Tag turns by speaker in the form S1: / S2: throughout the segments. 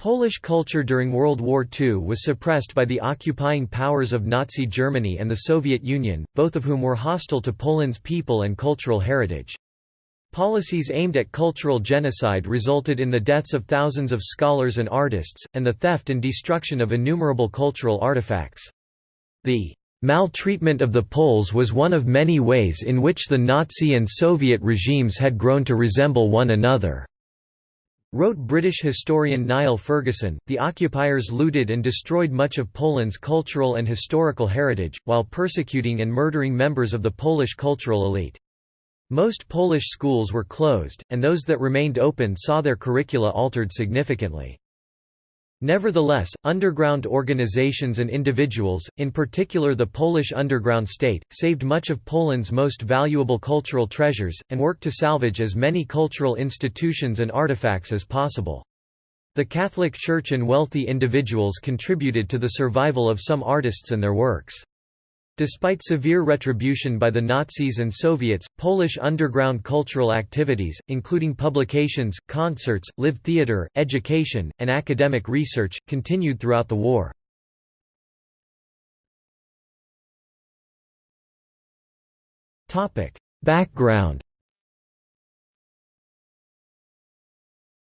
S1: Polish culture during World War II was suppressed by the occupying powers of Nazi Germany and the Soviet Union, both of whom were hostile to Poland's people and cultural heritage. Policies aimed at cultural genocide resulted in the deaths of thousands of scholars and artists, and the theft and destruction of innumerable cultural artifacts. The maltreatment of the Poles was one of many ways in which the Nazi and Soviet regimes had grown to resemble one another. Wrote British historian Niall Ferguson, the occupiers looted and destroyed much of Poland's cultural and historical heritage, while persecuting and murdering members of the Polish cultural elite. Most Polish schools were closed, and those that remained open saw their curricula altered significantly. Nevertheless, underground organizations and individuals, in particular the Polish underground state, saved much of Poland's most valuable cultural treasures, and worked to salvage as many cultural institutions and artifacts as possible. The Catholic Church and wealthy individuals contributed to the survival of some artists and their works. Despite severe retribution by the Nazis and Soviets, Polish underground cultural activities, including publications, concerts, live theatre, education, and academic research, continued throughout the war. Background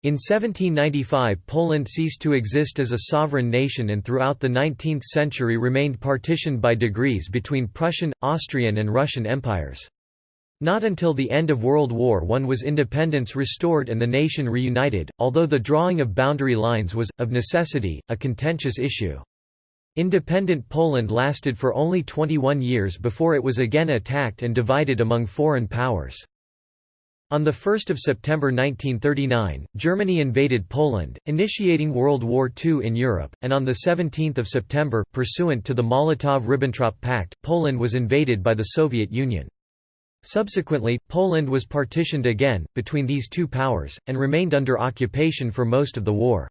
S1: In 1795 Poland ceased to exist as a sovereign nation and throughout the 19th century remained partitioned by degrees between Prussian, Austrian and Russian empires. Not until the end of World War I was independence restored and the nation reunited, although the drawing of boundary lines was, of necessity, a contentious issue. Independent Poland lasted for only 21 years before it was again attacked and divided among foreign powers. On 1 September 1939, Germany invaded Poland, initiating World War II in Europe, and on 17 September, pursuant to the Molotov–Ribbentrop Pact, Poland was invaded by the Soviet Union. Subsequently, Poland was partitioned again, between these two powers, and remained under occupation for most of the war.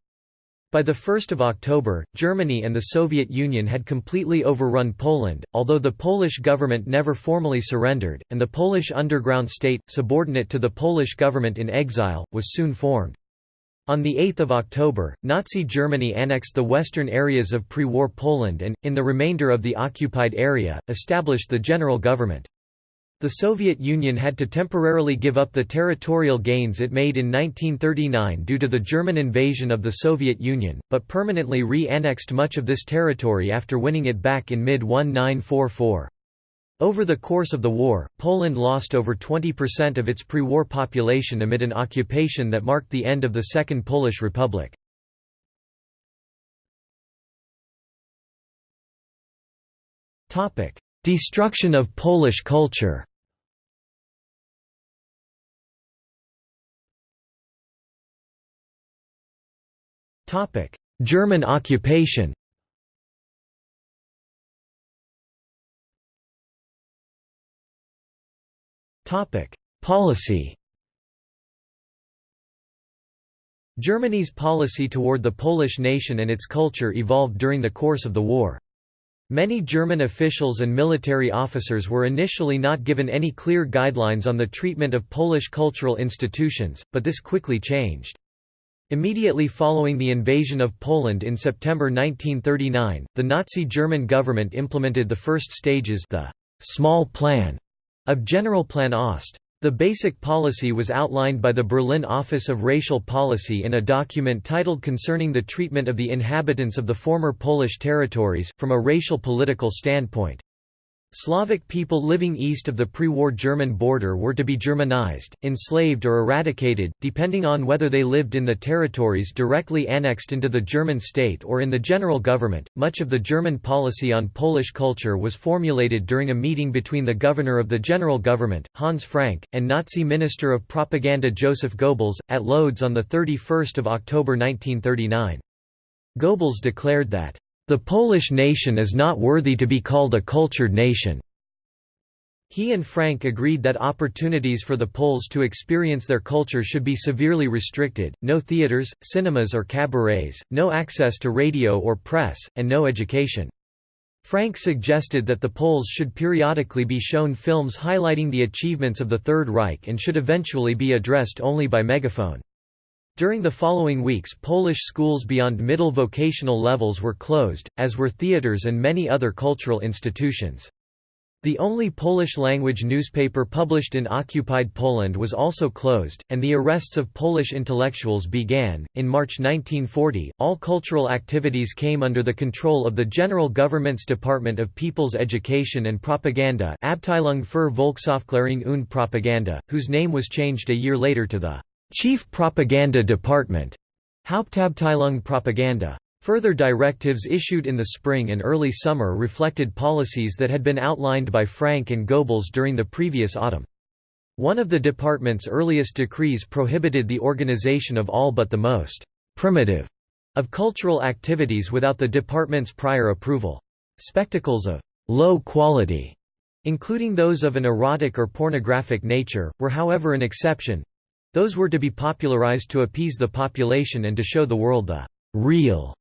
S1: By 1 October, Germany and the Soviet Union had completely overrun Poland, although the Polish government never formally surrendered, and the Polish underground state, subordinate to the Polish government in exile, was soon formed. On 8 October, Nazi Germany annexed the western areas of pre-war Poland and, in the remainder of the occupied area, established the general government. The Soviet Union had to temporarily give up the territorial gains it made in 1939 due to the German invasion of the Soviet Union, but permanently re-annexed much of this territory after winning it back in mid-1944. Over the course of the war, Poland lost over 20% of its pre-war population amid an occupation that marked the end of the Second Polish Republic. Destruction of Polish culture German occupation Policy Germany's policy toward the Polish nation and its culture evolved during the course of the war. Many German officials and military officers were initially not given any clear guidelines on the treatment of Polish cultural institutions, but this quickly changed. Immediately following the invasion of Poland in September 1939, the Nazi German government implemented the first stages the «small plan» of Generalplan Ost. The basic policy was outlined by the Berlin Office of Racial Policy in a document titled Concerning the Treatment of the Inhabitants of the Former Polish Territories, from a racial political standpoint. Slavic people living east of the pre-war German border were to be Germanized, enslaved or eradicated, depending on whether they lived in the territories directly annexed into the German state or in the general government. Much of the German policy on Polish culture was formulated during a meeting between the governor of the general government, Hans Frank, and Nazi Minister of Propaganda Joseph Goebbels, at Lodz on 31 October 1939. Goebbels declared that the Polish nation is not worthy to be called a cultured nation. He and Frank agreed that opportunities for the Poles to experience their culture should be severely restricted, no theaters, cinemas or cabarets, no access to radio or press, and no education. Frank suggested that the Poles should periodically be shown films highlighting the achievements of the Third Reich and should eventually be addressed only by megaphone. During the following weeks Polish schools beyond middle vocational levels were closed, as were theaters and many other cultural institutions. The only Polish-language newspaper published in occupied Poland was also closed, and the arrests of Polish intellectuals began. In March 1940, all cultural activities came under the control of the General Government's Department of People's Education and Propaganda Abteilung für Volksaufklärung und Propaganda, whose name was changed a year later to the Chief Propaganda Department Hauptabteilung Propaganda. Further directives issued in the spring and early summer reflected policies that had been outlined by Frank and Goebbels during the previous autumn. One of the department's earliest decrees prohibited the organization of all but the most «primitive» of cultural activities without the department's prior approval. Spectacles of «low quality», including those of an erotic or pornographic nature, were however an exception, those were to be popularized to appease the population and to show the world the real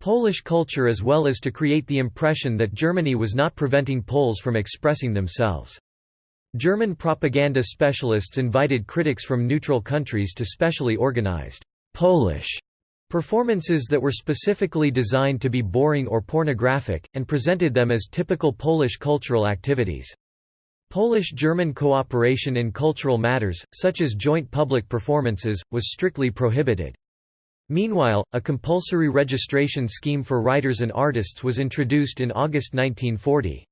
S1: Polish culture as well as to create the impression that Germany was not preventing Poles from expressing themselves. German propaganda specialists invited critics from neutral countries to specially organized Polish performances that were specifically designed to be boring or pornographic, and presented them as typical Polish cultural activities. Polish-German cooperation in cultural matters, such as joint public performances, was strictly prohibited. Meanwhile, a compulsory registration scheme for writers and artists was introduced in August 1940.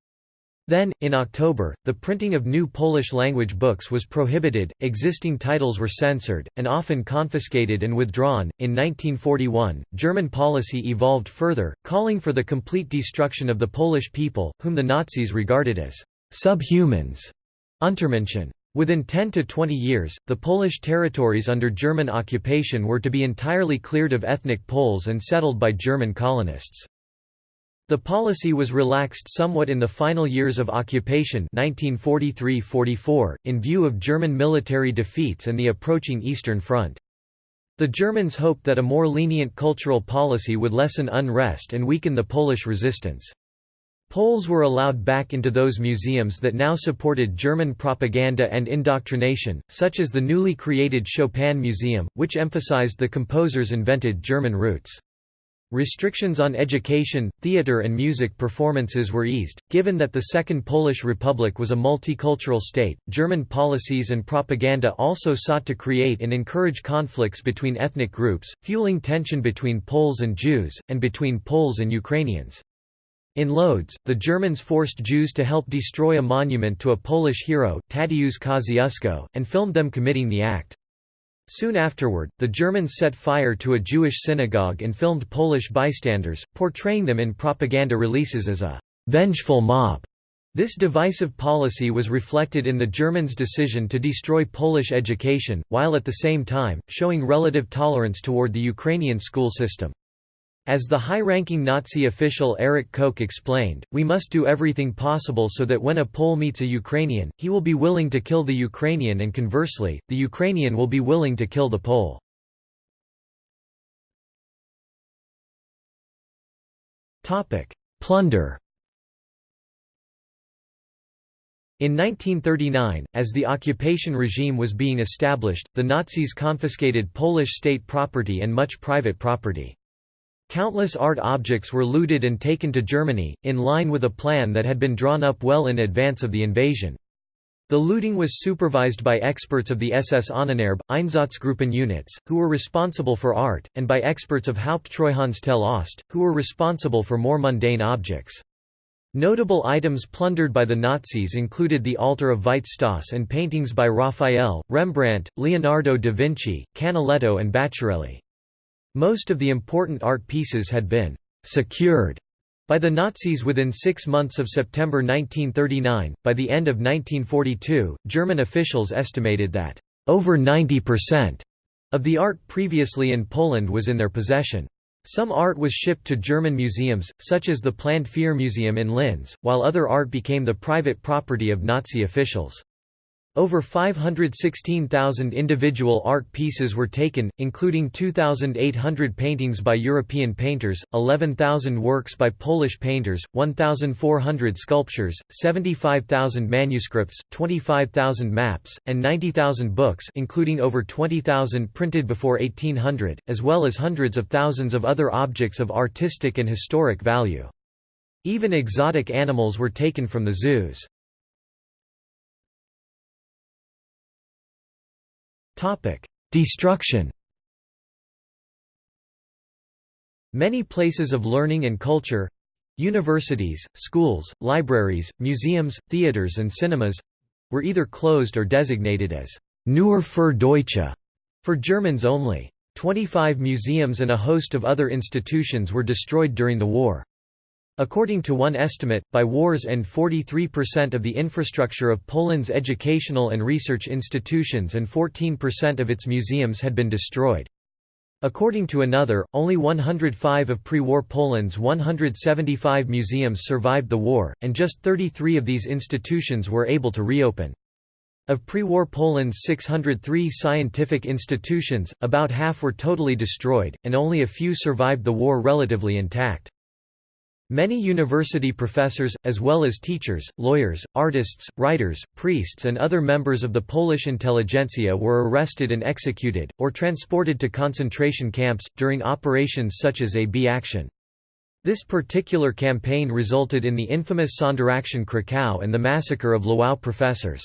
S1: Then, in October, the printing of new Polish-language books was prohibited, existing titles were censored, and often confiscated and withdrawn. In 1941, German policy evolved further, calling for the complete destruction of the Polish people, whom the Nazis regarded as subhumans, Untermenschen. Within 10 to 20 years, the Polish territories under German occupation were to be entirely cleared of ethnic Poles and settled by German colonists. The policy was relaxed somewhat in the final years of occupation 1943–44, in view of German military defeats and the approaching Eastern Front. The Germans hoped that a more lenient cultural policy would lessen unrest and weaken the Polish resistance. Poles were allowed back into those museums that now supported German propaganda and indoctrination, such as the newly created Chopin Museum, which emphasized the composer's invented German roots. Restrictions on education, theater and music performances were eased. Given that the Second Polish Republic was a multicultural state, German policies and propaganda also sought to create and encourage conflicts between ethnic groups, fueling tension between Poles and Jews, and between Poles and Ukrainians. In Lodz, the Germans forced Jews to help destroy a monument to a Polish hero, Tadeusz Kosciuszko, and filmed them committing the act. Soon afterward, the Germans set fire to a Jewish synagogue and filmed Polish bystanders, portraying them in propaganda releases as a «vengeful mob». This divisive policy was reflected in the Germans' decision to destroy Polish education, while at the same time, showing relative tolerance toward the Ukrainian school system. As the high-ranking Nazi official Erich Koch explained, we must do everything possible so that when a Pole meets a Ukrainian, he will be willing to kill the Ukrainian and conversely, the Ukrainian will be willing to kill the Pole. Plunder In 1939, as the occupation regime was being established, the Nazis confiscated Polish state property and much private property. Countless art objects were looted and taken to Germany, in line with a plan that had been drawn up well in advance of the invasion. The looting was supervised by experts of the SS Ahnenerbe, Einsatzgruppen units, who were responsible for art, and by experts of Haupttreuhandstelle Ost, who were responsible for more mundane objects. Notable items plundered by the Nazis included the altar of Veit Stoss and paintings by Raphael, Rembrandt, Leonardo da Vinci, Canaletto and Bacciarelli. Most of the important art pieces had been «secured» by the Nazis within six months of September 1939. By the end of 1942, German officials estimated that over 90% of the art previously in Poland was in their possession. Some art was shipped to German museums, such as the planned Führermuseum in Linz, while other art became the private property of Nazi officials. Over 516,000 individual art pieces were taken, including 2,800 paintings by European painters, 11,000 works by Polish painters, 1,400 sculptures, 75,000 manuscripts, 25,000 maps, and 90,000 books including over 20,000 printed before 1800, as well as hundreds of thousands of other objects of artistic and historic value. Even exotic animals were taken from the zoos. Destruction Many places of learning and culture universities, schools, libraries, museums, theaters and cinemas were either closed or designated as Nur für Deutsche for Germans only. 25 museums and a host of other institutions were destroyed during the war. According to one estimate, by war's end 43% of the infrastructure of Poland's educational and research institutions and 14% of its museums had been destroyed. According to another, only 105 of pre-war Poland's 175 museums survived the war, and just 33 of these institutions were able to reopen. Of pre-war Poland's 603 scientific institutions, about half were totally destroyed, and only a few survived the war relatively intact. Many university professors, as well as teachers, lawyers, artists, writers, priests and other members of the Polish intelligentsia were arrested and executed, or transported to concentration camps, during operations such as AB Action. This particular campaign resulted in the infamous Sonderaktion Krakow and the massacre of Lwów professors.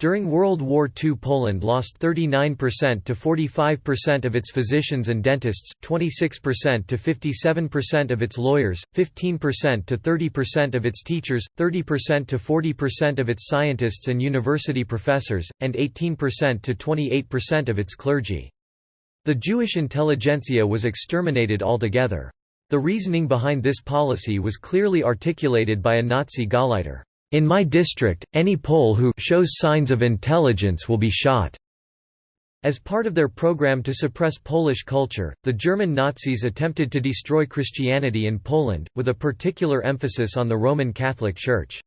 S1: During World War II Poland lost 39% to 45% of its physicians and dentists, 26% to 57% of its lawyers, 15% to 30% of its teachers, 30% to 40% of its scientists and university professors, and 18% to 28% of its clergy. The Jewish intelligentsia was exterminated altogether. The reasoning behind this policy was clearly articulated by a Nazi Gauleiter. In my district, any Pole who shows signs of intelligence will be shot. As part of their program to suppress Polish culture, the German Nazis attempted to destroy Christianity in Poland, with a particular emphasis on the Roman Catholic Church.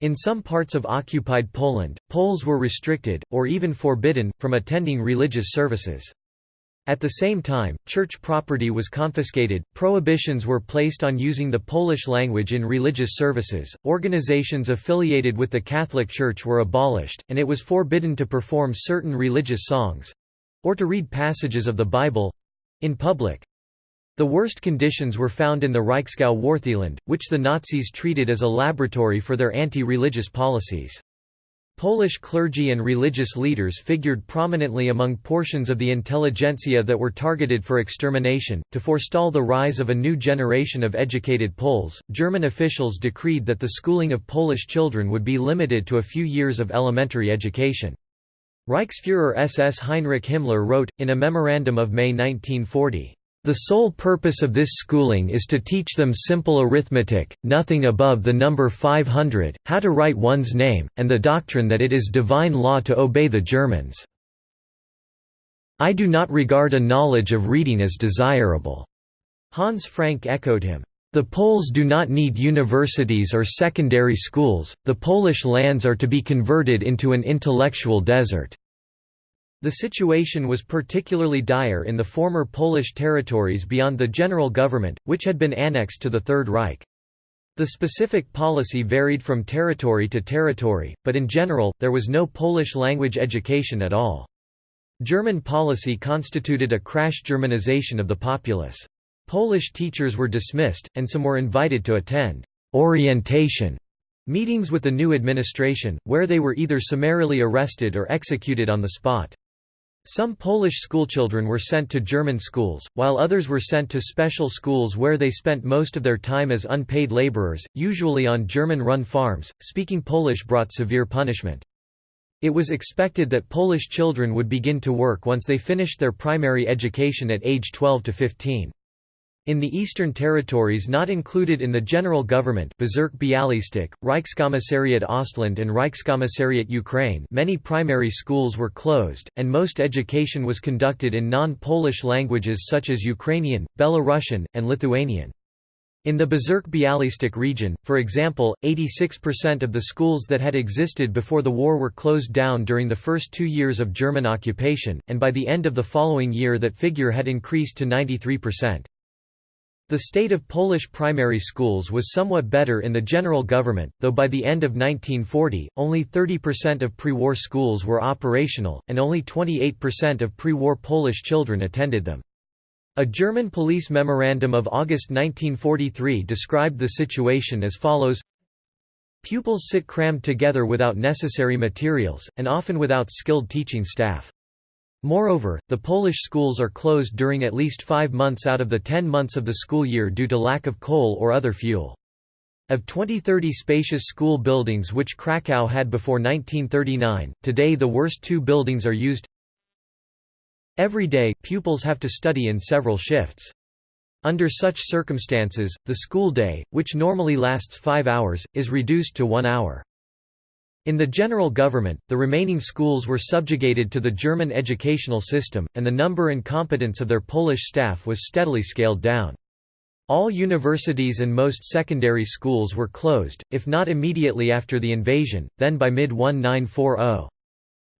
S1: In some parts of occupied Poland, Poles were restricted, or even forbidden, from attending religious services. At the same time, church property was confiscated, prohibitions were placed on using the Polish language in religious services, organizations affiliated with the Catholic Church were abolished, and it was forbidden to perform certain religious songs—or to read passages of the Bible—in public. The worst conditions were found in the Reichsgau Wartheland, which the Nazis treated as a laboratory for their anti-religious policies. Polish clergy and religious leaders figured prominently among portions of the intelligentsia that were targeted for extermination. To forestall the rise of a new generation of educated Poles, German officials decreed that the schooling of Polish children would be limited to a few years of elementary education. Reichsfuhrer SS Heinrich Himmler wrote, in a memorandum of May 1940, the sole purpose of this schooling is to teach them simple arithmetic, nothing above the number 500, how to write one's name, and the doctrine that it is divine law to obey the Germans. I do not regard a knowledge of reading as desirable." Hans Frank echoed him. The Poles do not need universities or secondary schools, the Polish lands are to be converted into an intellectual desert. The situation was particularly dire in the former Polish territories beyond the general government, which had been annexed to the Third Reich. The specific policy varied from territory to territory, but in general, there was no Polish language education at all. German policy constituted a crash Germanization of the populace. Polish teachers were dismissed, and some were invited to attend orientation meetings with the new administration, where they were either summarily arrested or executed on the spot. Some Polish schoolchildren were sent to German schools, while others were sent to special schools where they spent most of their time as unpaid laborers, usually on German-run farms. Speaking Polish brought severe punishment. It was expected that Polish children would begin to work once they finished their primary education at age 12 to 15. In the Eastern Territories not included in the general government Bezirk Bialystok, Reichskommissariat Ostland and Reichskommissariat Ukraine many primary schools were closed, and most education was conducted in non-Polish languages such as Ukrainian, Belarusian, and Lithuanian. In the Bezirk-Bialystok region, for example, 86% of the schools that had existed before the war were closed down during the first two years of German occupation, and by the end of the following year that figure had increased to 93%. The state of Polish primary schools was somewhat better in the general government, though by the end of 1940, only 30% of pre-war schools were operational, and only 28% of pre-war Polish children attended them. A German police memorandum of August 1943 described the situation as follows Pupils sit crammed together without necessary materials, and often without skilled teaching staff. Moreover, the Polish schools are closed during at least five months out of the ten months of the school year due to lack of coal or other fuel. Of 20-30 spacious school buildings which Krakow had before 1939, today the worst two buildings are used Every day, pupils have to study in several shifts. Under such circumstances, the school day, which normally lasts five hours, is reduced to one hour. In the general government, the remaining schools were subjugated to the German educational system, and the number and competence of their Polish staff was steadily scaled down. All universities and most secondary schools were closed, if not immediately after the invasion, then by mid-1940.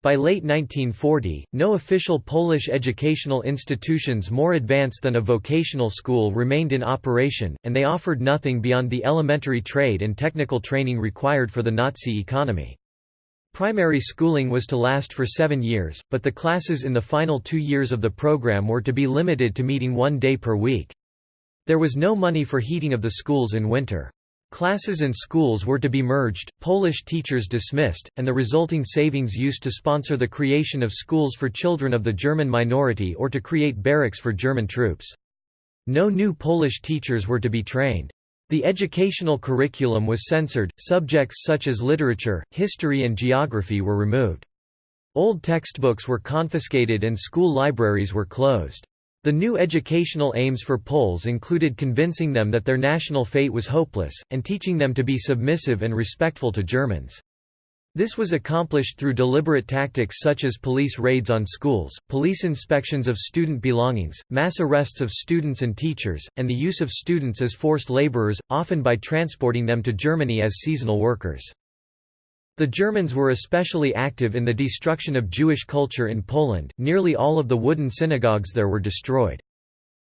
S1: By late 1940, no official Polish educational institutions more advanced than a vocational school remained in operation, and they offered nothing beyond the elementary trade and technical training required for the Nazi economy. Primary schooling was to last for seven years, but the classes in the final two years of the program were to be limited to meeting one day per week. There was no money for heating of the schools in winter. Classes and schools were to be merged, Polish teachers dismissed, and the resulting savings used to sponsor the creation of schools for children of the German minority or to create barracks for German troops. No new Polish teachers were to be trained. The educational curriculum was censored, subjects such as literature, history and geography were removed. Old textbooks were confiscated and school libraries were closed. The new educational aims for Poles included convincing them that their national fate was hopeless, and teaching them to be submissive and respectful to Germans. This was accomplished through deliberate tactics such as police raids on schools, police inspections of student belongings, mass arrests of students and teachers, and the use of students as forced laborers, often by transporting them to Germany as seasonal workers. The Germans were especially active in the destruction of Jewish culture in Poland, nearly all of the wooden synagogues there were destroyed.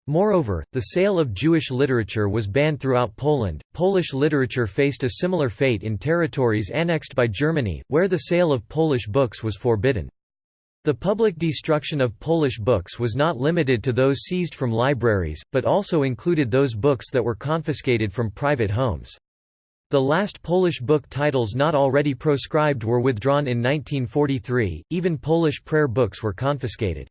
S1: Moreover, the sale of Jewish literature was banned throughout Poland. Polish literature faced a similar fate in territories annexed by Germany, where the sale of Polish books was forbidden. The public destruction of Polish books was not limited to those seized from libraries, but also included those books that were confiscated from private homes. The last Polish book titles not already proscribed were withdrawn in 1943, even Polish prayer books were confiscated.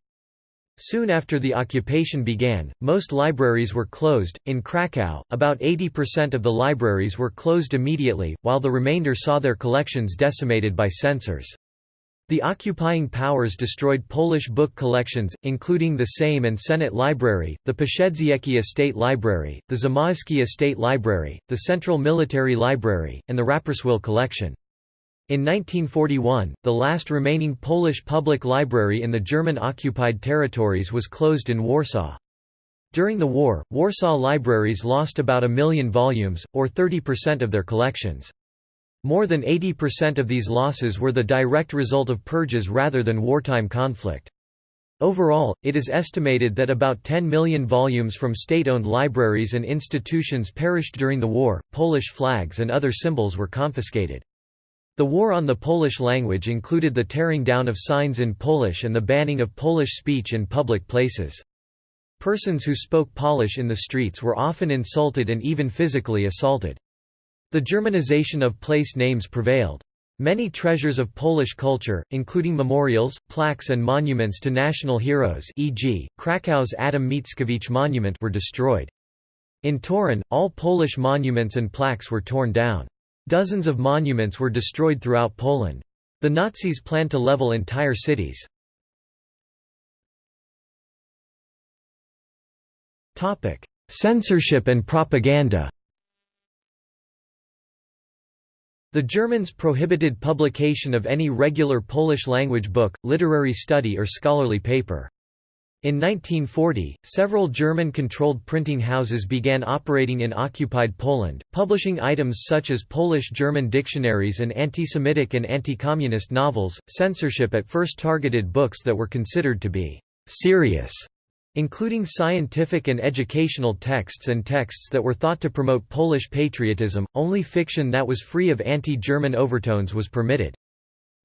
S1: Soon after the occupation began, most libraries were closed. In Krakow, about 80% of the libraries were closed immediately, while the remainder saw their collections decimated by censors. The occupying powers destroyed Polish book collections, including the Sejm and Senate Library, the Przeździecki Estate Library, the Zamoyski Estate Library, the Central Military Library, and the Rapperswil collection. In 1941, the last remaining Polish public library in the German-occupied territories was closed in Warsaw. During the war, Warsaw libraries lost about a million volumes, or 30% of their collections. More than 80% of these losses were the direct result of purges rather than wartime conflict. Overall, it is estimated that about 10 million volumes from state-owned libraries and institutions perished during the war. Polish flags and other symbols were confiscated. The war on the Polish language included the tearing down of signs in Polish and the banning of Polish speech in public places. Persons who spoke Polish in the streets were often insulted and even physically assaulted. The Germanization of place names prevailed. Many treasures of Polish culture, including memorials, plaques and monuments to national heroes e.g., Krakow's Adam Mickiewicz monument were destroyed. In Torun, all Polish monuments and plaques were torn down. Dozens of monuments were destroyed throughout Poland. The Nazis planned to level entire cities. Censorship and propaganda The Germans prohibited publication of any regular Polish-language book, literary study or scholarly paper. In 1940, several German-controlled printing houses began operating in occupied Poland, publishing items such as Polish-German dictionaries and anti-Semitic and anti-communist novels. Censorship at first targeted books that were considered to be serious, including scientific and educational texts and texts that were thought to promote Polish patriotism. Only fiction that was free of anti-German overtones was permitted.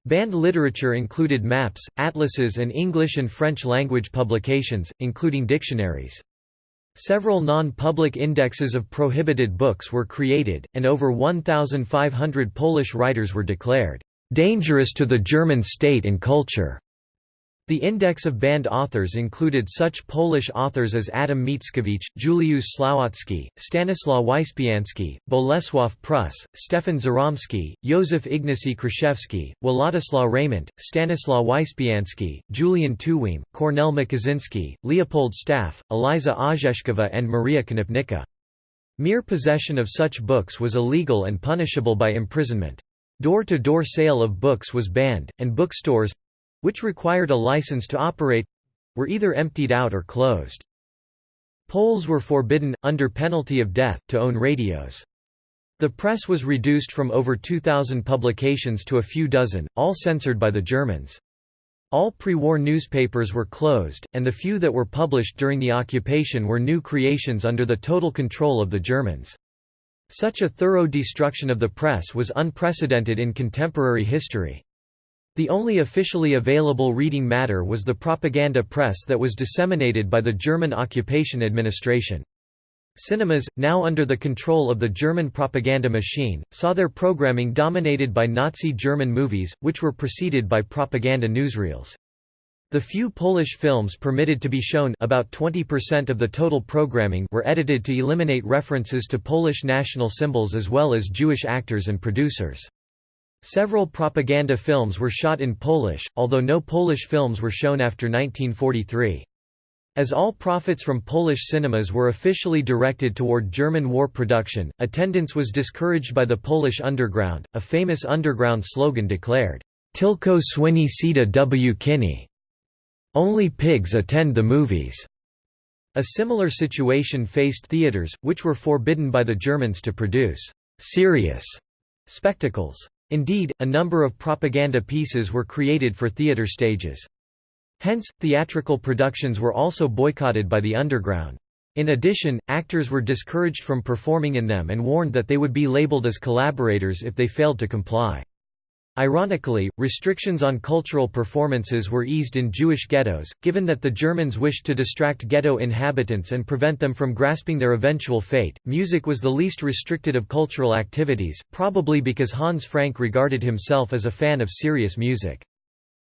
S1: Banned literature included maps, atlases and English and French language publications, including dictionaries. Several non-public indexes of prohibited books were created, and over 1,500 Polish writers were declared, "...dangerous to the German state and culture." The index of banned authors included such Polish authors as Adam Mickiewicz, Juliusz Słowacki, Stanislaw Wyspiański, Bolesław Prus, Stefan Żeromski, Józef Ignacy Kraszewski, Władysław Reymont, Stanislaw Wyspiański, Julian Tuwim, Kornel Makuszyński, Leopold Staff, Eliza Orzeszkowa and Maria Konopnicka. Mere possession of such books was illegal and punishable by imprisonment. Door-to-door -door sale of books was banned, and bookstores, which required a license to operate were either emptied out or closed. Poles were forbidden, under penalty of death, to own radios. The press was reduced from over 2,000 publications to a few dozen, all censored by the Germans. All pre-war newspapers were closed, and the few that were published during the occupation were new creations under the total control of the Germans. Such a thorough destruction of the press was unprecedented in contemporary history. The only officially available reading matter was the propaganda press that was disseminated by the German occupation administration. Cinemas, now under the control of the German propaganda machine, saw their programming dominated by Nazi German movies, which were preceded by propaganda newsreels. The few Polish films permitted to be shown about 20% of the total programming were edited to eliminate references to Polish national symbols as well as Jewish actors and producers. Several propaganda films were shot in Polish, although no Polish films were shown after 1943. As all profits from Polish cinemas were officially directed toward German war production, attendance was discouraged by the Polish underground. A famous underground slogan declared, Tilko swini sida w kini. Only pigs attend the movies. A similar situation faced theaters, which were forbidden by the Germans to produce serious spectacles. Indeed, a number of propaganda pieces were created for theatre stages. Hence, theatrical productions were also boycotted by the underground. In addition, actors were discouraged from performing in them and warned that they would be labeled as collaborators if they failed to comply. Ironically, restrictions on cultural performances were eased in Jewish ghettos, given that the Germans wished to distract ghetto inhabitants and prevent them from grasping their eventual fate. Music was the least restricted of cultural activities, probably because Hans Frank regarded himself as a fan of serious music.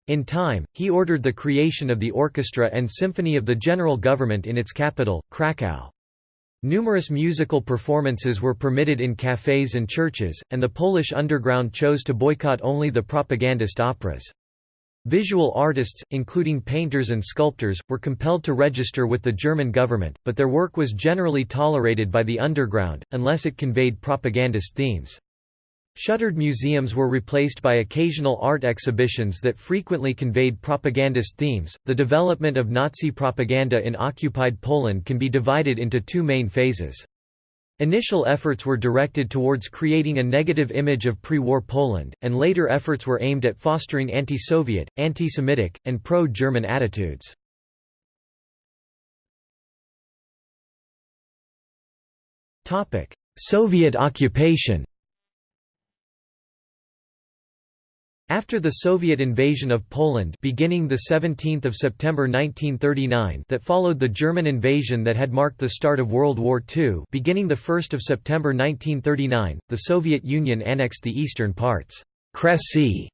S1: In time, he ordered the creation of the orchestra and symphony of the general government in its capital, Krakow. Numerous musical performances were permitted in cafes and churches, and the Polish underground chose to boycott only the propagandist operas. Visual artists, including painters and sculptors, were compelled to register with the German government, but their work was generally tolerated by the underground, unless it conveyed propagandist themes. Shuttered museums were replaced by occasional art exhibitions that frequently conveyed propagandist themes. The development of Nazi propaganda in occupied Poland can be divided into two main phases. Initial efforts were directed towards creating a negative image of pre-war Poland, and later efforts were aimed at fostering anti-Soviet, anti-Semitic, and pro-German attitudes. Soviet occupation After the Soviet invasion of Poland beginning the 17th of September 1939 that followed the German invasion that had marked the start of World War II beginning the 1st of September 1939 the Soviet Union annexed the eastern parts Kresy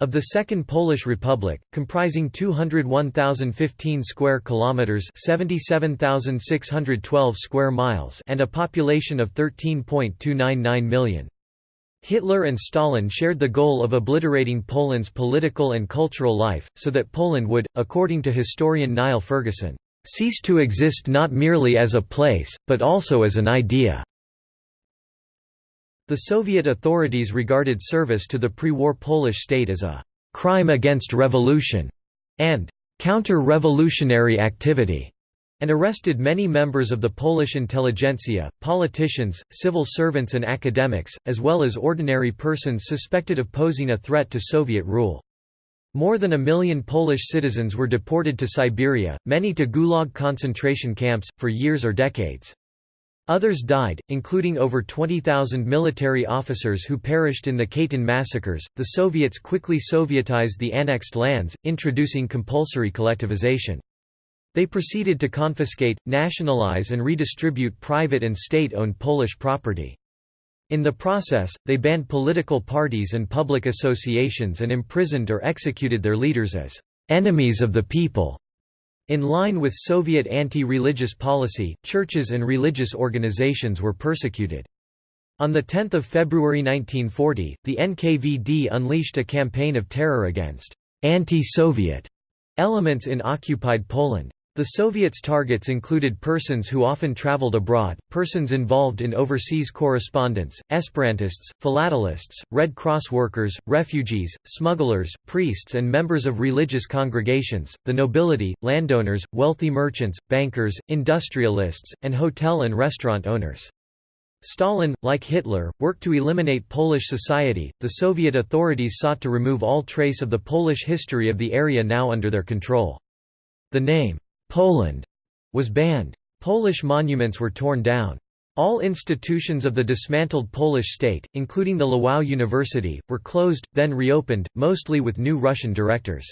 S1: of the Second Polish Republic comprising 201,015 square kilometers 77,612 square miles and a population of 13.299 million Hitler and Stalin shared the goal of obliterating Poland's political and cultural life, so that Poland would, according to historian Niall Ferguson, "...cease to exist not merely as a place, but also as an idea." The Soviet authorities regarded service to the pre-war Polish state as a "...crime against revolution," and counter-revolutionary activity and arrested many members of the Polish intelligentsia, politicians, civil servants and academics, as well as ordinary persons suspected of posing a threat to Soviet rule. More than a million Polish citizens were deported to Siberia, many to Gulag concentration camps, for years or decades. Others died, including over 20,000 military officers who perished in the Katyn massacres. The Soviets quickly Sovietized the annexed lands, introducing compulsory collectivization. They proceeded to confiscate, nationalize and redistribute private and state-owned Polish property. In the process, they banned political parties and public associations and imprisoned or executed their leaders as «enemies of the people». In line with Soviet anti-religious policy, churches and religious organizations were persecuted. On 10 February 1940, the NKVD unleashed a campaign of terror against «anti-Soviet» elements in occupied Poland. The Soviets' targets included persons who often traveled abroad, persons involved in overseas correspondence, Esperantists, philatelists, Red Cross workers, refugees, smugglers, priests and members of religious congregations, the nobility, landowners, wealthy merchants, bankers, industrialists, and hotel and restaurant owners. Stalin, like Hitler, worked to eliminate Polish society. The Soviet authorities sought to remove all trace of the Polish history of the area now under their control. The name, Poland was banned. Polish monuments were torn down. All institutions of the dismantled Polish state, including the Lwów University, were closed, then reopened, mostly with new Russian directors.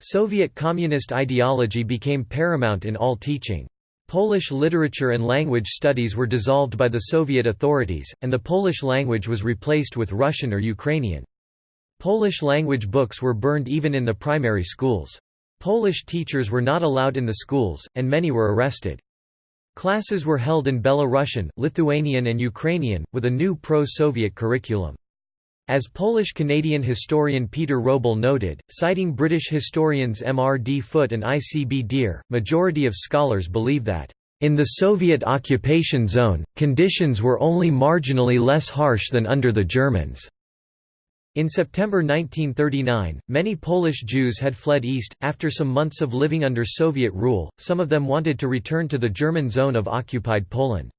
S1: Soviet communist ideology became paramount in all teaching. Polish literature and language studies were dissolved by the Soviet authorities, and the Polish language was replaced with Russian or Ukrainian. Polish language books were burned even in the primary schools. Polish teachers were not allowed in the schools, and many were arrested. Classes were held in Belarusian, Lithuanian and Ukrainian, with a new pro-Soviet curriculum. As Polish-Canadian historian Peter Wrobel noted, citing British historians M. R. D. Foote and I. C. B. Dear, majority of scholars believe that, "...in the Soviet occupation zone, conditions were only marginally less harsh than under the Germans." In September 1939, many Polish Jews had fled east, after some months of living under Soviet rule, some of them wanted to return to the German zone of occupied Poland.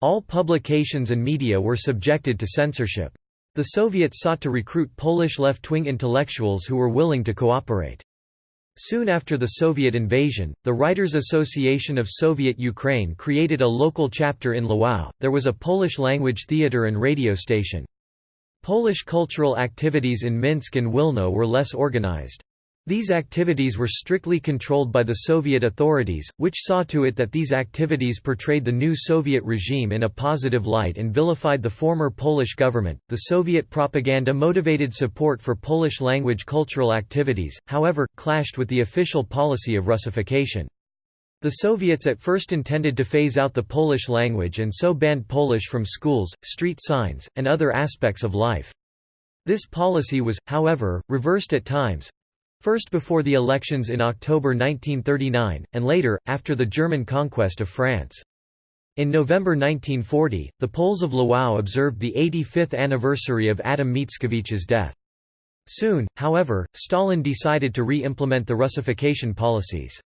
S1: All publications and media were subjected to censorship. The Soviets sought to recruit Polish left-wing intellectuals who were willing to cooperate. Soon after the Soviet invasion, the Writers' Association of Soviet Ukraine created a local chapter in Lwów. There was a Polish-language theater and radio station. Polish cultural activities in Minsk and Wilno were less organized. These activities were strictly controlled by the Soviet authorities, which saw to it that these activities portrayed the new Soviet regime in a positive light and vilified the former Polish government. The Soviet propaganda motivated support for Polish language cultural activities, however, clashed with the official policy of Russification. The Soviets at first intended to phase out the Polish language and so banned Polish from schools, street signs, and other aspects of life. This policy was, however, reversed at times, first before the elections in October 1939, and later, after the German conquest of France. In November 1940, the Poles of Lwów observed the 85th anniversary of Adam Mickiewicz's death. Soon, however, Stalin decided to re-implement the Russification policies.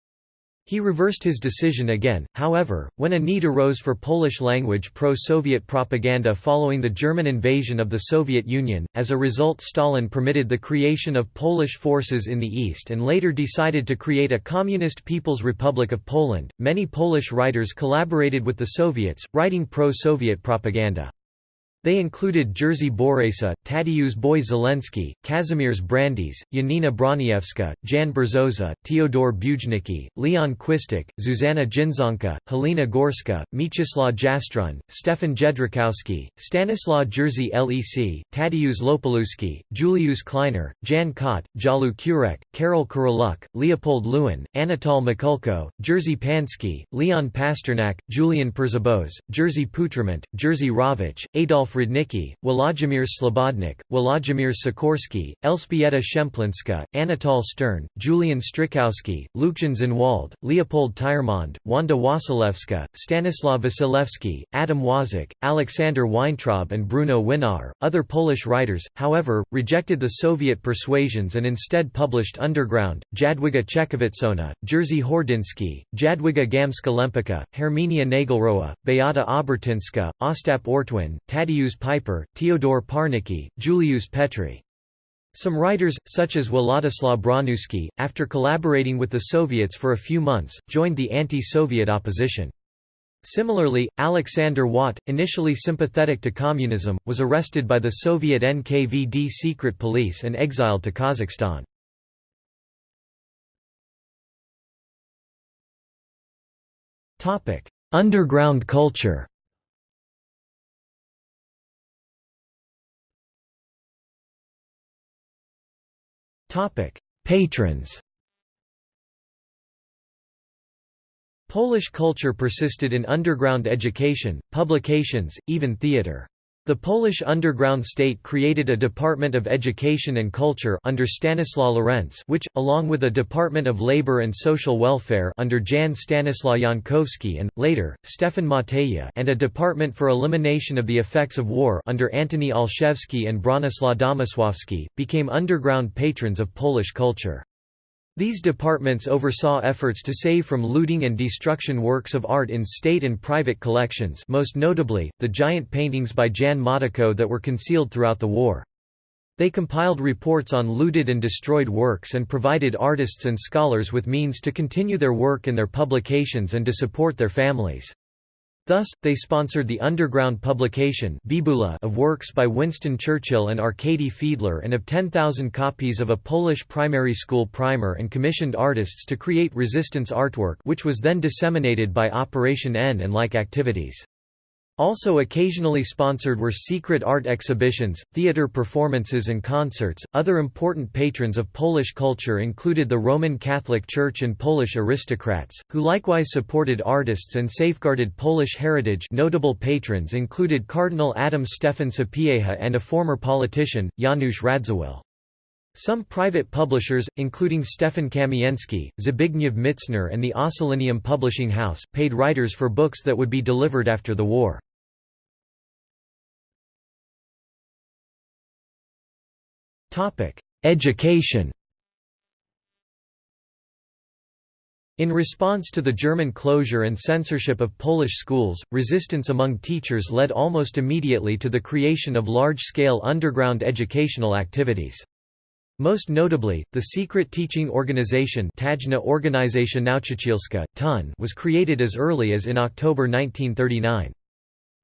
S1: He reversed his decision again, however, when a need arose for Polish-language pro-Soviet propaganda following the German invasion of the Soviet Union. As a result Stalin permitted the creation of Polish forces in the east and later decided to create a Communist People's Republic of Poland. Many Polish writers collaborated with the Soviets, writing pro-Soviet propaganda. They included Jerzy Borejsza, Tadeusz Boy Żeleński, Kazimierz Brandys, Janina Broniewska, Jan Brzoza, Teodor Bujnicki, Leon Chwistek, Zuzanna Ginczanka, Helena Gorska, Mieczysław Jastrun, Stefan Jędrychowski, Stanislaw Jerzy Lec, Tadeusz Łopalewski, Julius Kleiner, Jan Kott, Jalu Kurek, Karol Kuryluk, Leopold Lewin, Anatol Mikulko, Jerzy Pański, Leon Pasternak, Julian Przyboś, Jerzy Putrament, Jerzy Rawicz, Adolf Adolf Rudnicki, Włodzimierz Slobodnik, Włodzimierz Sikorski, Elżbieta Szemplińska, Anatol Stern, Julian Stryjkowski, Lucjan Szenwald, Leopold Tyrmand, Wanda Wasilewska, Stanislaw Wasilewski, Adam Ważyk, Aleksander Weintraub and Bruno Winawer. Other Polish writers, however, rejected the Soviet persuasions and instead published underground, Jadwiga Czechowiczowa, Jerzy Hordyński, Jadwiga Gamska Lempicka, Herminia Naglerowa, Beata Obertynska, Ostap Ortwin, Tadeusz Peiper, Theodore Parnicki, Julius Petri. Some writers, such as Władysław Broniewski, after collaborating with the Soviets for a few months, joined the anti-Soviet opposition. Similarly, Alexander Wat, initially sympathetic to communism, was arrested by the Soviet NKVD secret police and exiled to Kazakhstan. Underground culture Patrons Polish culture persisted in underground education, publications, even theatre. The Polish underground state created a Department of Education and Culture under Stanislaw Lorentz which, along with a Department of Labor and Social Welfare under Jan Stanislaw Jankowski and, later, Stefan Mateja and a Department for Elimination of the Effects of War under Antoni Olszewski and Bronislaw Domosłowski, became underground patrons of Polish culture. These departments oversaw efforts to save from looting and destruction works of art in state and private collections most notably, the giant paintings by Jan Matejko that were concealed throughout the war. They compiled reports on looted and destroyed works and provided artists and scholars with means to continue their work and their publications and to support their families. Thus, they sponsored the underground publication of works by Winston Churchill and Arkady Fiedler and of 10,000 copies of a Polish primary school primer and commissioned artists to create resistance artwork which was then disseminated by Operation N and like activities. Also occasionally sponsored were secret art exhibitions, theater performances and concerts. Other important patrons of Polish culture included the Roman Catholic Church and Polish aristocrats, who likewise supported artists and safeguarded Polish heritage. Notable patrons included Cardinal Adam Stefan Sapieha and a former politician, Janusz Radziwiłł. Some private publishers, including Stefan Kamienski, Zbigniew Mitzner and the Ossolineum Publishing House, paid writers for books that would be delivered after the war. Education In response to the German closure and censorship of Polish schools, resistance among teachers led almost immediately to the creation of large-scale underground educational activities. Most notably, the secret teaching organization Tajna Organizacja Nauczycielska, TON was created as early as in October 1939.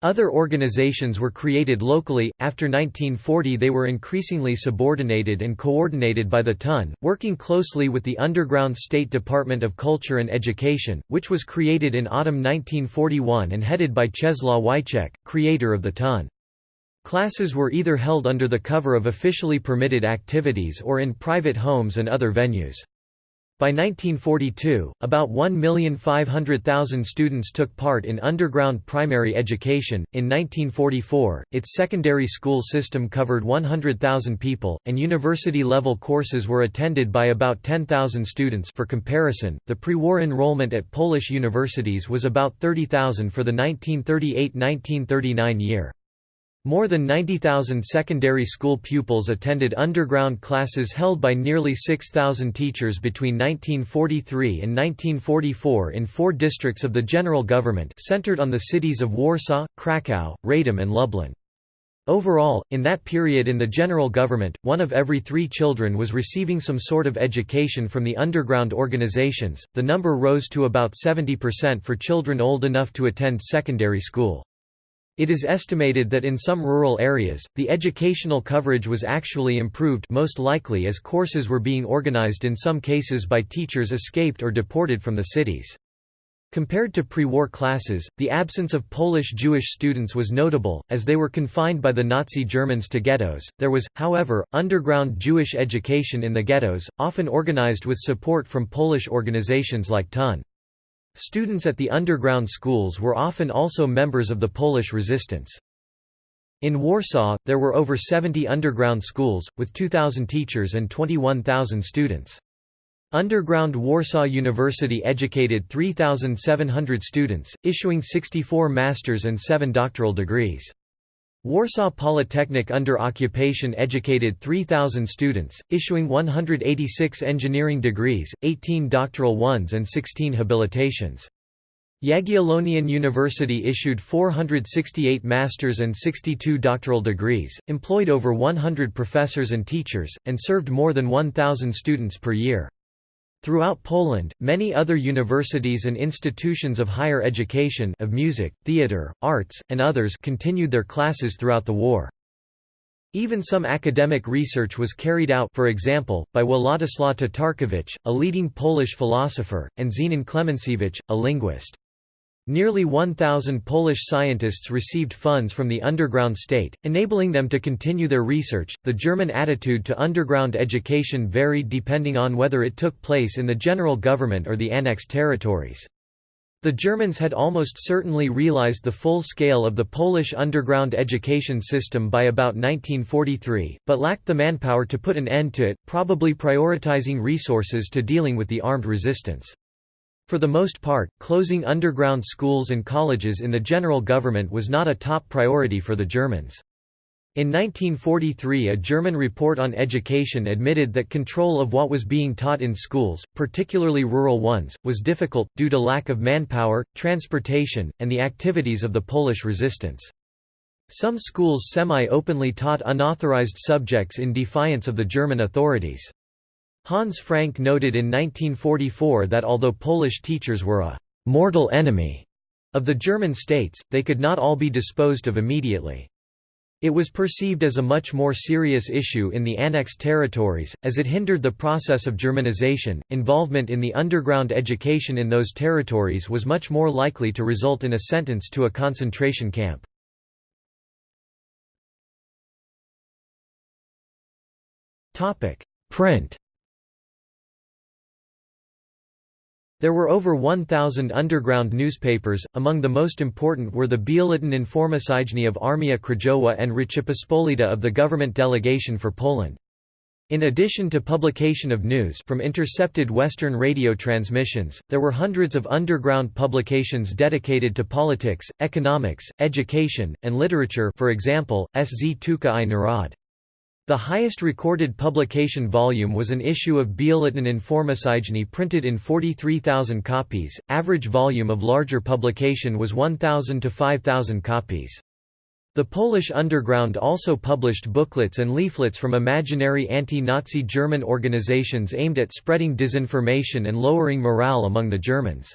S1: Other organizations were created locally. After 1940, they were increasingly subordinated and coordinated by the TON, working closely with the underground State Department of Culture and Education, which was created in autumn 1941 and headed by Czesław Wycech, creator of the TON. Classes were either held under the cover of officially permitted activities or in private homes and other venues. By 1942, about 1,500,000 students took part in underground primary education. In 1944, its secondary school system covered 100,000 people, and university level courses were attended by about 10,000 students. For comparison, the pre war enrollment at Polish universities was about 30,000 for the 1938 1939 year. More than 90,000 secondary school pupils attended underground classes held by nearly 6,000 teachers between 1943 and 1944 in four districts of the general government centered on the cities of Warsaw, Kraków, Radom and Lublin. Overall, in that period in the general government, one of every three children was receiving some sort of education from the underground organizations, the number rose to about 70% for children old enough to attend secondary school. It is estimated that in some rural areas, the educational coverage was actually improved most likely as courses were being organized in some cases by teachers escaped or deported from the cities. Compared to pre-war classes, the absence of Polish Jewish students was notable, as they were confined by the Nazi Germans to ghettos. There was, however, underground Jewish education in the ghettos, often organized with support from Polish organizations like TON. Students at the underground schools were often also members of the Polish resistance. In Warsaw, there were over 70 underground schools, with 2,000 teachers and 21,000 students. Underground Warsaw University educated 3,700 students, issuing 64 master's and 7 doctoral degrees. Warsaw Polytechnic under occupation educated 3,000 students, issuing 186 engineering degrees, 18 doctoral ones and 16 habilitations. Jagiellonian University issued 468 master's and 62 doctoral degrees, employed over 100 professors and teachers, and served more than 1,000 students per year. Throughout Poland, many other universities and institutions of higher education of music, theatre, arts, and others continued their classes throughout the war. Even some academic research was carried out for example, by Władysław Tatarkiewicz, a leading Polish philosopher, and Zenon Klemensiewicz, a linguist. Nearly 1,000 Polish scientists received funds from the underground state, enabling them to continue their research. The German attitude to underground education varied depending on whether it took place in the general government or the annexed territories. The Germans had almost certainly realized the full scale of the Polish underground education system by about 1943, but lacked the manpower to put an end to it, probably prioritizing resources to dealing with the armed resistance. For the most part, closing underground schools and colleges in the general government was not a top priority for the Germans. In 1943 a German report on education admitted that control of what was being taught in schools, particularly rural ones, was difficult, due to lack of manpower, transportation, and the activities of the Polish resistance. Some schools semi-openly taught unauthorized subjects in defiance of the German authorities. Hans Frank noted in 1944 that although Polish teachers were a «mortal enemy» of the German states, they could not all be disposed of immediately. It was perceived as a much more serious issue in the annexed territories, as it hindered the process of Germanization. Involvement in the underground education in those territories was much more likely to result in a sentence to a concentration camp. Print There were over 1,000 underground newspapers, among the most important were the Biuletyn Informacyjny of Armia Krajowa and Rzeczypospolita of the government delegation for Poland. In addition to publication of news from intercepted Western radio transmissions, there were hundreds of underground publications dedicated to politics, economics, education, and literature for example, Sztuka i Narod. The highest recorded publication volume was an issue of Biuletyn Informacyjny printed in 43,000 copies, average volume of larger publication was 1,000 to 5,000 copies. The Polish underground also published booklets and leaflets from imaginary anti-Nazi German organizations aimed at spreading disinformation and lowering morale among the Germans.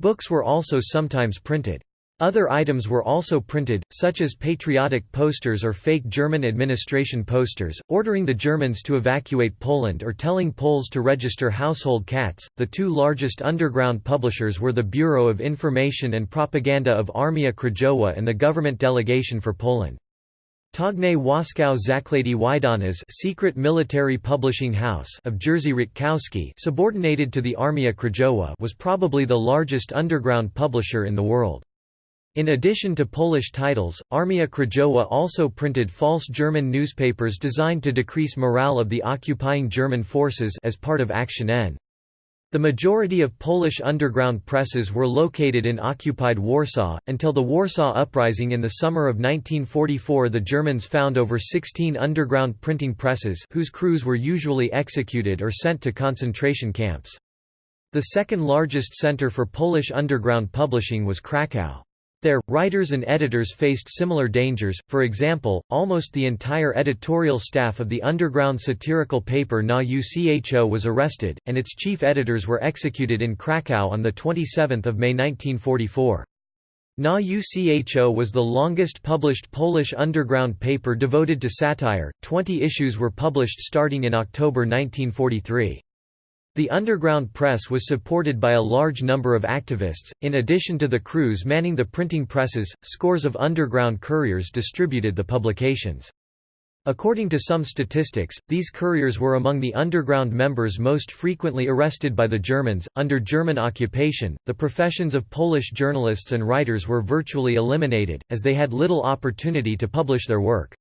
S1: Books were also sometimes printed. Other items were also printed, such as patriotic posters or fake German administration posters, ordering the Germans to evacuate Poland or telling Poles to register household cats. The two largest underground publishers were the Bureau of Information and Propaganda of Armia Krajowa and the government delegation for Poland. Tajne Wojskowe Zakłady Wydawnicze secret military publishing house of Jerzy Rutkowski subordinated to the Armia Krajowa was probably the largest underground publisher in the world. In addition to Polish titles, Armia Krajowa also printed false German newspapers designed to decrease morale of the occupying German forces as part of Action N. The majority of Polish underground presses were located in occupied Warsaw. Until the Warsaw Uprising in the summer of 1944, the Germans found over 16 underground printing presses, whose crews were usually executed or sent to concentration camps. The second largest center for Polish underground publishing was Kraków. There, writers and editors faced similar dangers, for example, almost the entire editorial staff of the underground satirical paper Na UCHO was arrested, and its chief editors were executed in Kraków on 27 May 1944. Na UCHO was the longest published Polish underground paper devoted to satire, 20 issues were published starting in October 1943. The underground press was supported by a large number of activists. In addition to the crews manning the printing presses, scores of underground couriers distributed the publications. According to some statistics, these couriers were among the underground members most frequently arrested by the Germans. Under German occupation, the professions of Polish journalists and writers were virtually eliminated, as they had little opportunity to publish their work.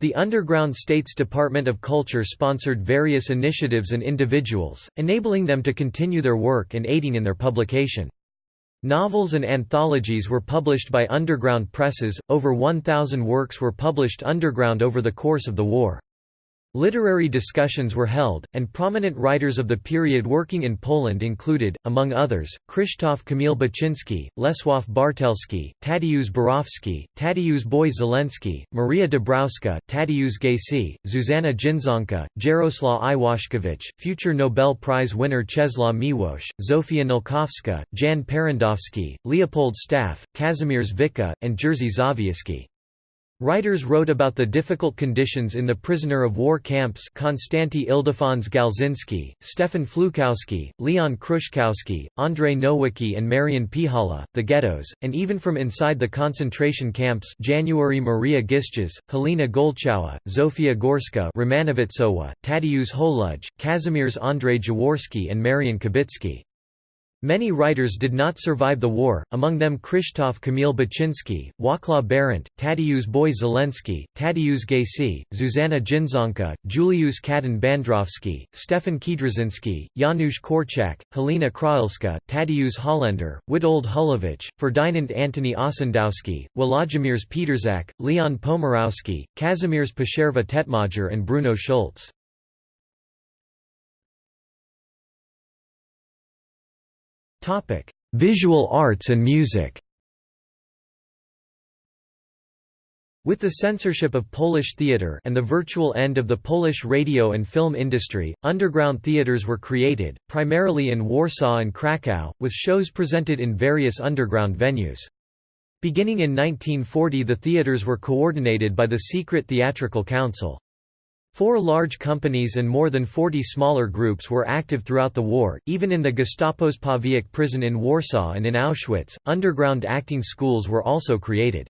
S1: The Underground States Department of Culture sponsored various initiatives and individuals, enabling them to continue their work and aiding in their publication. Novels and anthologies were published by underground presses, over 1,000 works were published underground over the course of the war. Literary discussions were held, and prominent writers of the period working in Poland included, among others, Krzysztof Kamil Baczynski, Lesław Bartelski, Tadeusz Borowski, Tadeusz Boy Żeleński, Maria Dabrowska, Tadeusz Gajcy, Zuzanna Ginczanka, Jaroslaw Iwaszkiewicz, future Nobel Prize winner Czesław Miłosz, Zofia Nałkowska, Jan Parandowski, Leopold Staff, Kazimierz Witte, and Jerzy Zawieyski. Writers wrote about the difficult conditions in the prisoner of war camps Konstanty Ildefons Gałczyński, Stefan Flukowski, Leon Kruczkowski, Andrzej Nowicki and Marian Pihala, the ghettos, and even from inside the concentration camps January Maria Gisges, Helena Gołczowa, Zofia Gorska Romanowiczowa, Tadeusz Holuj, Kazimierz Andrzej Jaworski and Marian Kubicki. Many writers did not survive the war, among them Krzysztof Kamil Baczynski, Wacław Berent, Tadeusz Boy Żeleński, Tadeusz Gajcy, Zuzanna Ginczanka, Juliusz Kaden Bandrowski, Stefan Kiedrzyński, Janusz Korczak, Helena Krahelska, Tadeusz Hollender, Witold Hulewicz, Ferdinand Antony Ossendowski, Włodzimierz Pietrzak, Leon Pomirowski, Kazimierz Przerwa Tetmajer and Bruno Schulz. Visual arts and music With the censorship of Polish theatre and the virtual end of the Polish radio and film industry, underground theatres were created, primarily in Warsaw and Kraków, with shows presented in various underground venues. Beginning in 1940 the theatres were coordinated by the Secret Theatrical Council. Four large companies and more than 40 smaller groups were active throughout the war, even in the Gestapo's Pawiak prison in Warsaw and in Auschwitz. Underground acting schools were also created.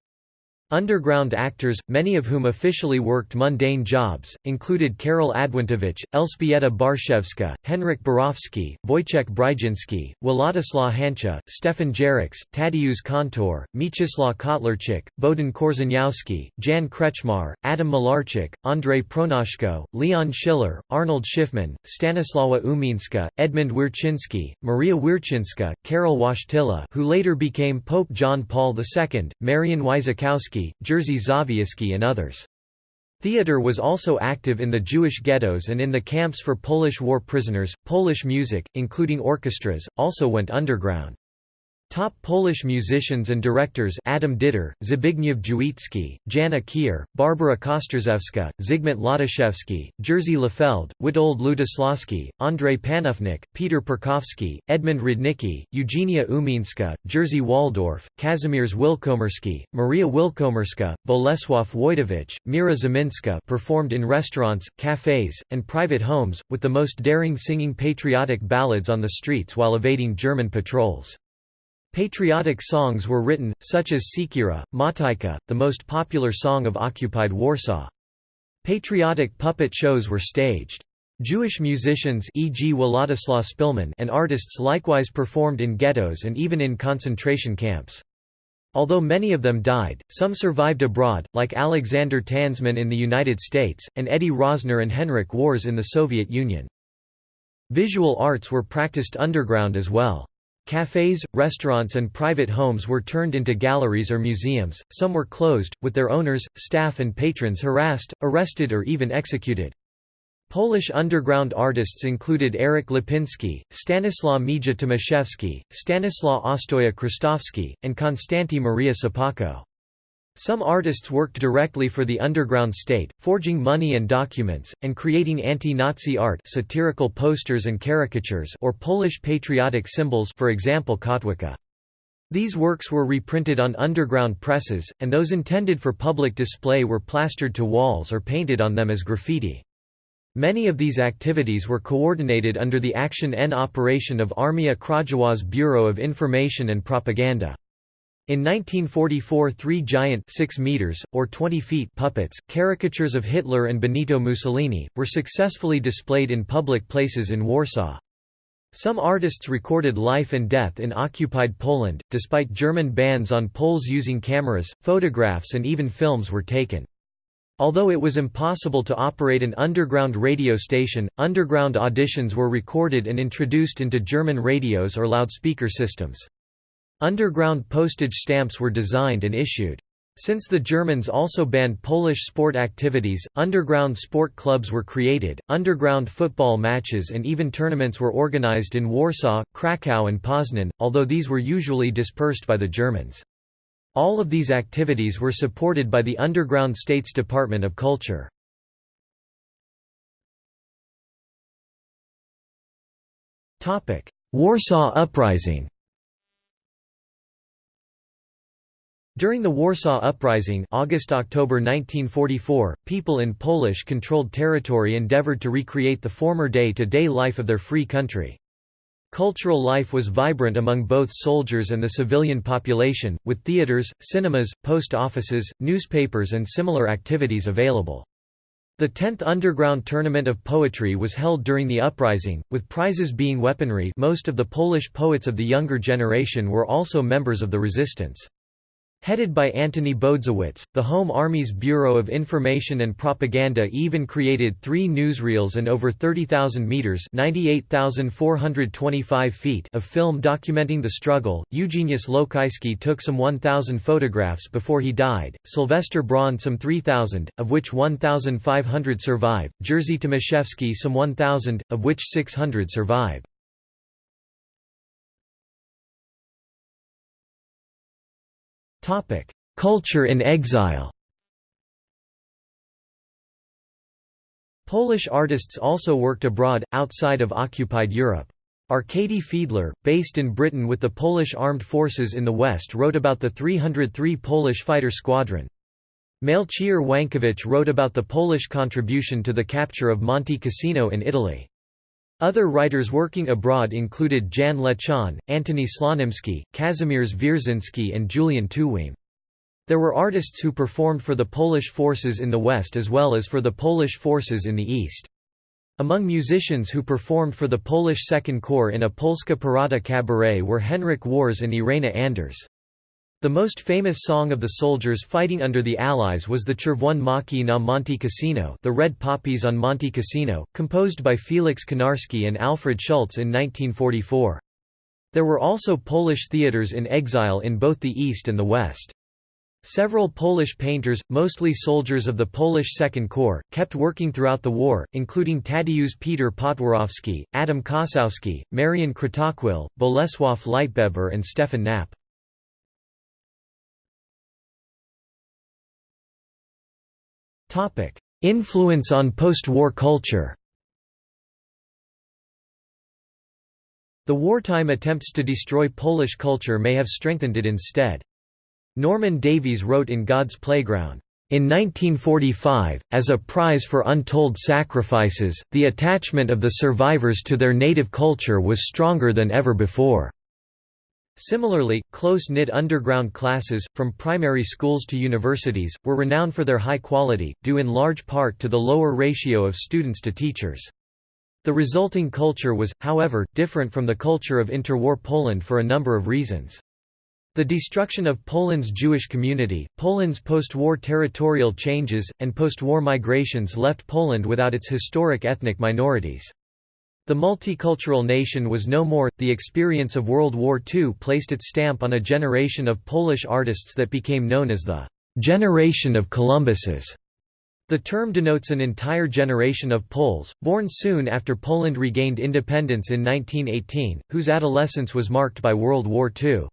S1: Underground actors, many of whom officially worked mundane jobs, included Karol Adwentowicz, Elżbieta Barszewska, Henryk Borowski, Wojciech Brzezinski, Władysław Hancza, Stefan Jaracz, Tadeusz Kantor, Mieczysław Kotlarczyk, Bohdan Korzeniowski, Jan Kreczmar, Adam Malarczyk, Andrzej Pronaszko, Leon Schiller, Arnold Szyfman, Stanisława Umińska, Edmund Wiercinski, Maria Wiercinska, Karol Wojtyla who later became Pope John Paul II, Marian Jerzy Zawieyski and others. Theatre was also active in the Jewish ghettos and in the camps for Polish war prisoners. Polish music, including orchestras, also went underground. Top Polish musicians and directors Adam Ditter, Zbigniew Juicki, Jan Ekier, Barbara Kostrzewska, Zygmunt Latoszewski, Jerzy Lefeld, Witold Lutoslawski, Andrzej Panufnik, Peter Perkowski, Edmund Rudnicki, Eugenia Umińska, Jerzy Waldorf, Kazimierz Wiłkomirski, Maria Wiłkomirska, Bolesław Woytowicz, Mira Zimińska performed in restaurants, cafes, and private homes, with the most daring singing patriotic ballads on the streets while evading German patrols. Patriotic songs were written, such as Siekierka, Motyka, the most popular song of occupied Warsaw. Patriotic puppet shows were staged. Jewish musicians e.g. Władysław Szpilman and artists likewise performed in ghettos and even in concentration camps. Although many of them died, some survived abroad, like Alexander Tansman in the United States, and Eddie Rosner and Henryk Wars in the Soviet Union. Visual arts were practiced underground as well. Cafes, restaurants and private homes were turned into galleries or museums, some were closed, with their owners, staff and patrons harassed, arrested or even executed. Polish underground artists included Eric Lipinski, Stanislaw Mija Tomaszewski, Stanislaw Ostoja Krystowski, and Konstanty Maria Sopocko. Some artists worked directly for the underground state, forging money and documents, and creating anti-Nazi art satirical posters and caricatures or Polish patriotic symbols for example Kotwica. These works were reprinted on underground presses, and those intended for public display were plastered to walls or painted on them as graffiti. Many of these activities were coordinated under the Action N operation of Armia Krajowa's Bureau of Information and Propaganda. In 1944 three giant 6 meters, or 20 feet puppets, caricatures of Hitler and Benito Mussolini, were successfully displayed in public places in Warsaw. Some artists recorded life and death in occupied Poland, despite German bans on Poles using cameras, photographs and even films were taken. Although it was impossible to operate an underground radio station, underground auditions were recorded and introduced into German radios or loudspeaker systems. Underground postage stamps were designed and issued. Since the Germans also banned Polish sport activities, underground sport clubs were created, underground football matches and even tournaments were organized in Warsaw, Kraków and Poznan, although these were usually dispersed by the Germans. All of these activities were supported by the underground State's Department of Culture. Warsaw Uprising During the Warsaw Uprising August-October 1944, people in Polish-controlled territory endeavored to recreate the former day-to-day -day life of their free country. Cultural life was vibrant among both soldiers and the civilian population, with theaters, cinemas, post offices, newspapers and similar activities available. The 10th Underground Tournament of Poetry was held during the uprising, with prizes being weaponry most of the Polish poets of the younger generation were also members of the resistance. Headed by Antoni Bohdziewicz, the Home Army's Bureau of Information and Propaganda even created three newsreels and over 30,000 meters (98,425 feet) of film documenting the struggle. Eugeniusz Lokajski took some 1,000 photographs before he died. Sylvester Braun some 3,000, of which 1,500 survive. Jerzy Tomaszewski some 1,000, of which 600 survive. Culture in exile Polish artists also worked abroad, outside of occupied Europe. Arkady Fiedler, based in Britain with the Polish armed forces in the West wrote about the 303 Polish fighter squadron. Melchior Wańkowicz wrote about the Polish contribution to the capture of Monte Cassino in Italy. Other writers working abroad included Jan Lechon, Antoni Slonimski, Kazimierz Wierzyński and Julian Tuwim. There were artists who performed for the Polish forces in the West as well as for the Polish forces in the East. Among musicians who performed for the Polish Second Corps in a Polska Parada cabaret were Henryk Wars and Irena Anders. The most famous song of the soldiers fighting under the Allies was the Czerwone Maki na Monte Cassino the Red Poppies on Monte Cassino, composed by Felix Konarski and Alfred Schultz in 1944. There were also Polish theaters in exile in both the East and the West. Several Polish painters, mostly soldiers of the Polish Second Corps, kept working throughout the war, including Tadeusz Peter Potworowski, Adam Kosowski, Marian Kratochwil, Bolesław Leitgeber and Stefan Knapp. Influence on post-war culture The wartime attempts to destroy Polish culture may have strengthened it instead. Norman Davies wrote in God's Playground, in 1945, as a prize for untold sacrifices, the attachment of the survivors to their native culture was stronger than ever before. Similarly, close-knit underground classes, from primary schools to universities, were renowned for their high quality, due in large part to the lower ratio of students to teachers. The resulting culture was, however, different from the culture of interwar Poland for a number of reasons. The destruction of Poland's Jewish community, Poland's post-war territorial changes, and post-war migrations left Poland without its historic ethnic minorities. The multicultural nation was no more. The experience of World War II placed its stamp on a generation of Polish artists that became known as the generation of Columbuses. The term denotes an entire generation of Poles, born soon after Poland regained independence in 1918, whose adolescence was marked by World War II.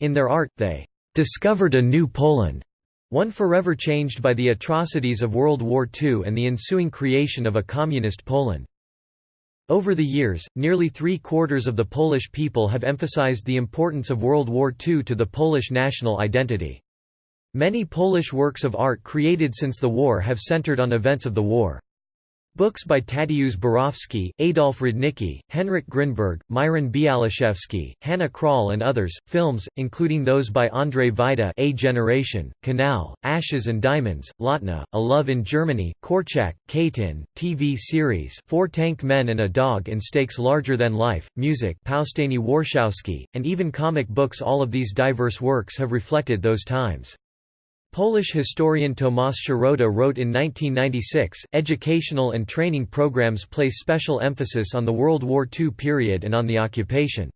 S1: In their art, they discovered a new Poland, one forever changed by the atrocities of World War II and the ensuing creation of a communist Poland. Over the years, nearly three-quarters of the Polish people have emphasized the importance of World War II to the Polish national identity. Many Polish works of art created since the war have centered on events of the war. Books by Tadeusz Borowski, Adolf Rudnicki, Henryk Grynberg, Miron Białoszewski, Hanna Krall and others, films, including those by Andrzej Wajda A Generation, Canal, Ashes and Diamonds, Lotna, A Love in Germany, Korczak, Katyń, TV series Four Tank Men and a Dog in Stakes Larger Than Life, music Powstanie Warszawskie, and even comic books all of these diverse works have reflected those times. Polish historian Tomasz Szarota wrote in 1996, educational and training programs place special emphasis on the World War II period and on the occupation.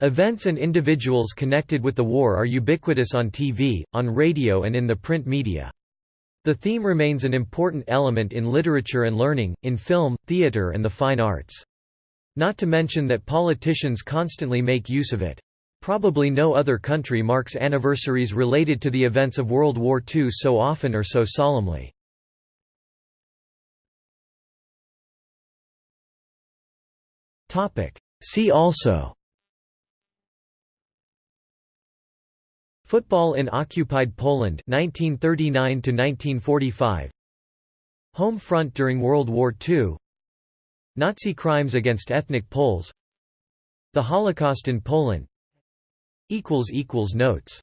S1: Events and individuals connected with the war are ubiquitous on TV, on radio and in the print media. The theme remains an important element in literature and learning, in film, theater and the fine arts. Not to mention that politicians constantly make use of it. Probably no other country marks anniversaries related to the events of World War II so often or so solemnly. See also. Football in occupied Poland 1939 1945 Home front during World War II Nazi crimes against ethnic Poles. The Holocaust in Poland Notes